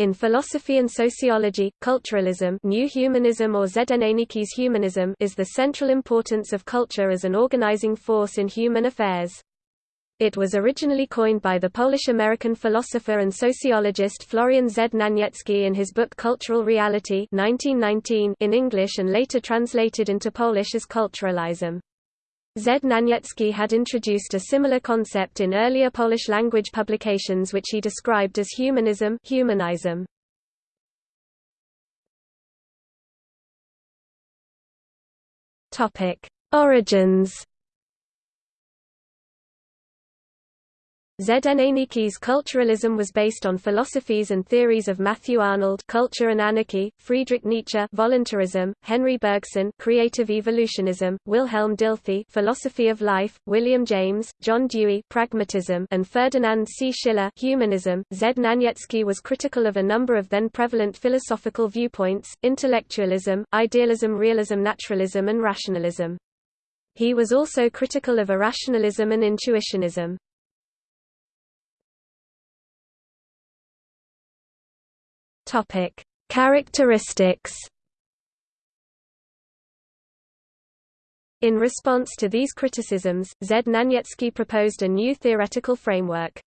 In philosophy and sociology, culturalism new humanism or humanism is the central importance of culture as an organizing force in human affairs. It was originally coined by the Polish-American philosopher and sociologist Florian Znaniecki in his book Cultural Reality 1919 in English and later translated into Polish as culturalism. Znaniecki had introduced a similar concept in earlier Polish-language publications which he described as humanism humanism. Origins Znaniecki's culturalism was based on philosophies and theories of Matthew Arnold culture and anarchy, Friedrich Nietzsche voluntarism, Henri Bergson creative evolutionism, Wilhelm Dilthey philosophy of life, William James, John Dewey pragmatism, and Ferdinand C. Schiller humanism. Znaniecki was critical of a number of then prevalent philosophical viewpoints, intellectualism, idealism realism naturalism and rationalism. He was also critical of irrationalism and intuitionism. Topic: Characteristics. In response to these criticisms, Znaniecki proposed a new theoretical framework.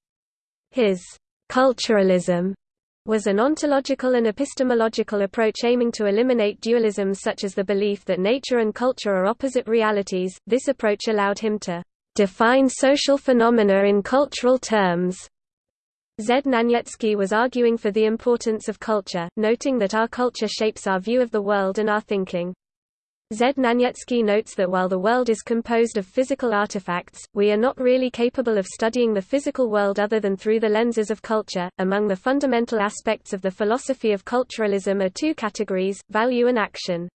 His culturalism was an ontological and epistemological approach aiming to eliminate dualisms such as the belief that nature and culture are opposite realities. This approach allowed him to define social phenomena in cultural terms Znaniecki was arguing for the importance of culture, noting that our culture shapes our view of the world and our thinking. Znaniecki notes that while the world is composed of physical artifacts, we are not really capable of studying the physical world other than through the lenses of culture. Among the fundamental aspects of the philosophy of culturalism are two categories, value and action.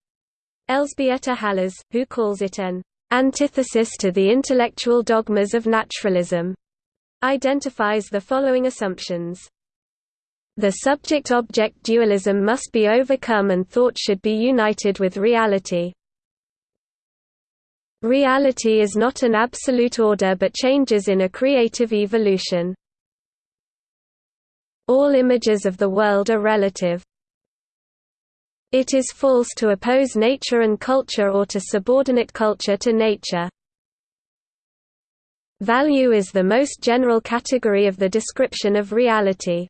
Elżbieta Hałas, who calls it an antithesis to the intellectual dogmas of naturalism, identifies the following assumptions. The subject-object dualism must be overcome and thought should be united with reality. Reality is not an absolute order but changes in a creative evolution. All images of the world are relative. It is false to oppose nature and culture or to subordinate culture to nature. Value is the most general category of the description of reality.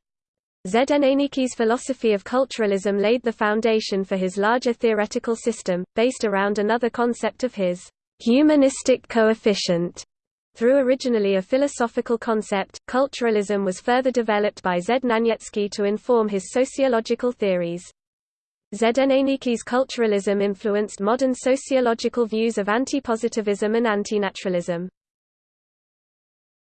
Znaniecki's philosophy of culturalism laid the foundation for his larger theoretical system, based around another concept of his humanistic coefficient. Through originally a philosophical concept, culturalism was further developed by Znaniecki to inform his sociological theories. Znaniecki's culturalism influenced modern sociological views of anti-positivism and anti-naturalism.